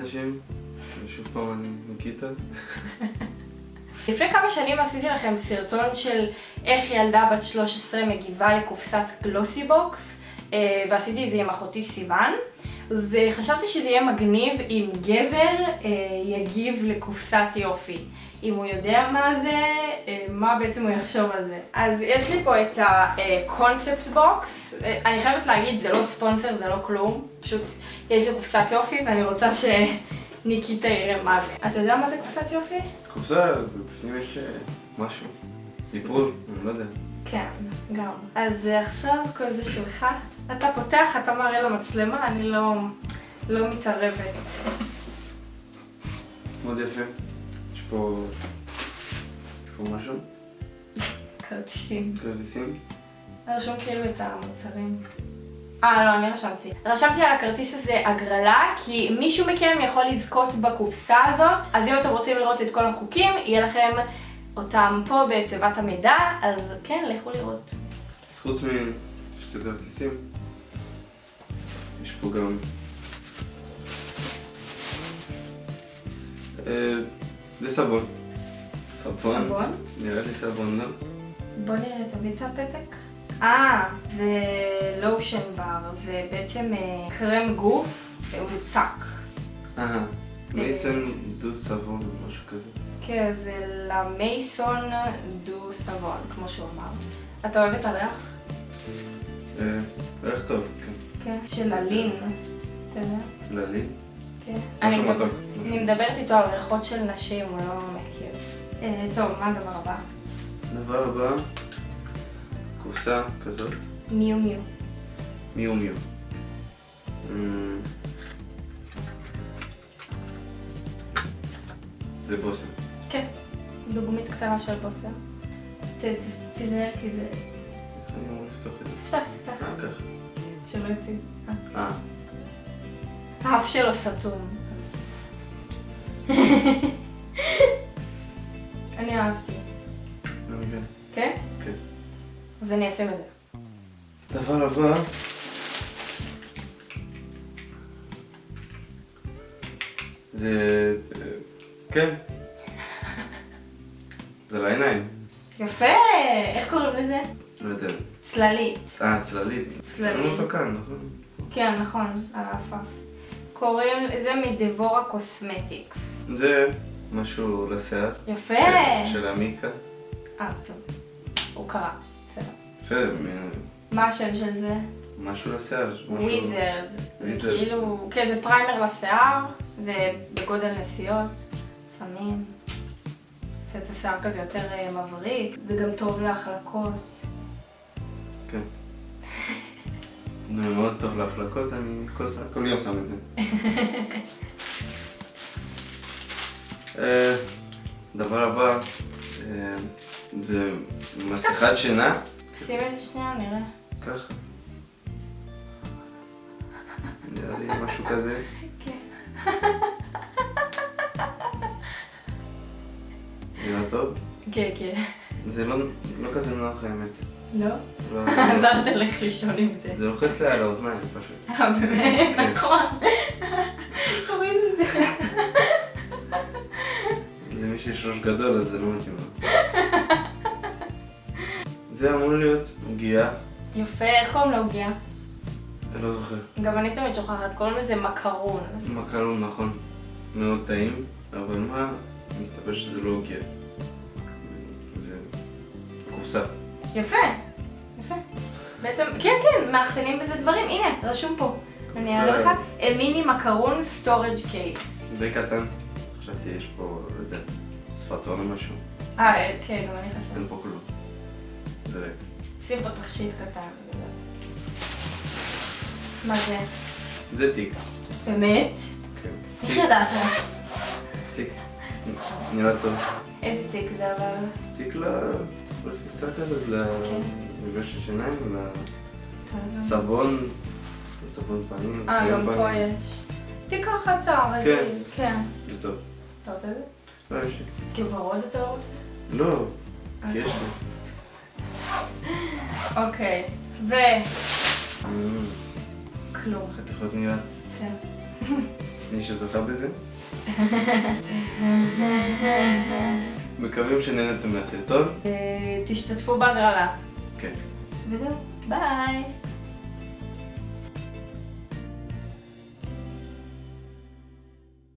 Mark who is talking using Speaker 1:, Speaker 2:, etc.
Speaker 1: אנשים, שוב פעם אני ניקיטה.
Speaker 2: לפני כמה שנים עשיתי לכם סרטון של איך ילדה בת 13 מגיבה לקופסת Glossybox אה, ועשיתי את זה עם אחותי סיוון וחשבתי שזה יהיה מגניב אם גבר אה, יגיב לקופסת יופי אם הוא יודע מה זה, אה, מה בעצם הוא יחשוב על זה. אז יש לי פה את ה Concept Box, אני חייבת להגיד זה לא ספונסר, זה לא כלום, פשוט יש לי קופסת יופי ואני רוצה שניקיטה יראה מה זה. אתה יודע מה זה קופסת יופי?
Speaker 1: קופסה, בפנים יש משהו. דיפול, אני לא יודע.
Speaker 2: כן, גם. אז עכשיו כל זה שלך. אתה פותח, אתה מראה למצלמה, אני לא, לא מתערבת.
Speaker 1: מאוד יפה. יש פה... יש פה משהו?
Speaker 2: כרטיסים.
Speaker 1: כרטיסים?
Speaker 2: רשום כאילו את המוצרים. אה, לא, אני רשמתי. רשמתי על הכרטיס הזה הגרלה, כי מישהו מכם יכול לזכות בקופסה הזאת, אז אם אתם רוצים לראות את כל החוקים, יהיה לכם אותם פה בתיבת המידע, אז כן, לכו לראות.
Speaker 1: אז חוץ משתי כרטיסים, יש פה גם... אה, זה סבון. סבון?
Speaker 2: סבון?
Speaker 1: נראה לי סבון, לא?
Speaker 2: בוא נראה, תביא את הפתק. אה, זה לושן בר, זה בעצם אה, קרם גוף מוצק.
Speaker 1: אהה, מייסן דו סבון או משהו כזה.
Speaker 2: כן, זה למייסון דו סבון, כמו שהוא אמר. אתה אוהב את הריח?
Speaker 1: אה, ריח טוב, כן.
Speaker 2: כן. של הלין, אתה יודע?
Speaker 1: כללי?
Speaker 2: כן.
Speaker 1: משהו
Speaker 2: אני-
Speaker 1: מתוק.
Speaker 2: אני מדברת איתו על ריחות של נשים, הוא לא מכיר. אה, טוב, מה הדבר הבא?
Speaker 1: דבר הבא, קופסה כזאת,
Speaker 2: מיו מיו.
Speaker 1: מיו מיו. אמ, זה בושם.
Speaker 2: כן. דוגמית קטנה של בוסר. ת- תיזהר כי זה...
Speaker 1: אני אמור לפתוח את זה?
Speaker 2: תפתח, תפתח.
Speaker 1: אה, ככה.
Speaker 2: שלא יוציא. אה.
Speaker 1: אה,
Speaker 2: האף שלו סתום. אני אהבתי.
Speaker 1: לא מבין.
Speaker 2: כן?
Speaker 1: כן.
Speaker 2: אז אני אשים את זה.
Speaker 1: דבר הבא, זה... אה, כן. זה לעיניים.
Speaker 2: יפה! איך קוראים לזה?
Speaker 1: לא יודע.
Speaker 2: צללית.
Speaker 1: אה, צללית.
Speaker 2: צללית.
Speaker 1: אותו כאן, נכון?
Speaker 2: כן, נכון, על העפעף. קוראים לזה מדבורה cosmetics.
Speaker 1: זה משהו לשיער.
Speaker 2: יפה!
Speaker 1: של- של עמיקה.
Speaker 2: אה, טוב. הוא קרא. בסדר.
Speaker 1: בסדר,
Speaker 2: מה השם של זה?
Speaker 1: משהו לשיער.
Speaker 2: wizard.
Speaker 1: wizard.
Speaker 2: כאילו, כן, זה primer לשיער, זה בגודל נסיעות, שמים. עושה את השיער כזה יותר אה, מבריק, זה גם טוב להחלקות.
Speaker 1: כן. זה מאוד טוב להחלקות, אני כל, כל יום שם את זה. אה, דבר הבא, אה, זה מסכת שינה,
Speaker 2: שים את זה שנייה, נראה.
Speaker 1: ככה. נראה לי משהו כזה.
Speaker 2: כן.
Speaker 1: טוב?
Speaker 2: כן, כן.
Speaker 1: זה לא, לא כזה נוח האמת.
Speaker 2: לא?
Speaker 1: לא,
Speaker 2: אז אל תלך לישון עם זה.
Speaker 1: זה לוחץ לי על האוזניים פשוט.
Speaker 2: אה, באמת?
Speaker 1: כן.
Speaker 2: נכון. תוריד את זה.
Speaker 1: למי שיש ראש גדול אז זה לא מתאים לו. זה אמור להיות עוגיה,
Speaker 2: יפה, איך קוראים לעוגיה?
Speaker 1: אני לא זוכר.
Speaker 2: גם אני תמיד שוכחת, קוראים לזה מקרון.
Speaker 1: מקרון נכון, מאוד טעים, אבל מה, מסתבר שזה לא עוגיה. קופסה.
Speaker 2: יפה, יפה. בעצם, כן, כן, מאחסנים בזה דברים. הנה, רשום פה. אני אראה לך. mini macaron storage case.
Speaker 1: די קטן. חשבתי יש פה, לא יודע, שפתון או משהו.
Speaker 2: אה, כן, גם אני חשבתי.
Speaker 1: אין פה כלום. זה ריק.
Speaker 2: שים פה תכשיט קטן. מה זה?
Speaker 1: זה תיק.
Speaker 2: באמת?
Speaker 1: כן.
Speaker 2: איך. ידעת?
Speaker 1: תיק. נראה טוב.
Speaker 2: איזה תיק זה אבל?
Speaker 1: תיק לרחיצה כזאת, למברשת שיניים, לסבון, לסבון פנים.
Speaker 2: אה, גם פה. יש. תיק רחצה, רגיל. כן.
Speaker 1: זה טוב.
Speaker 2: אתה רוצה את זה?
Speaker 1: לא, יש לי.
Speaker 2: כוורוד אתה לא רוצה?
Speaker 1: לא, כי יש לי.
Speaker 2: אוקיי. ו...
Speaker 1: אמ,
Speaker 2: כלום.
Speaker 1: חתיכות נייר.
Speaker 2: כן.
Speaker 1: מי שזוכה בזה. מקווים שנהנתם מהסרטון.
Speaker 2: תשתתפו בהגרלה.
Speaker 1: כן.
Speaker 2: וזהו, ביי.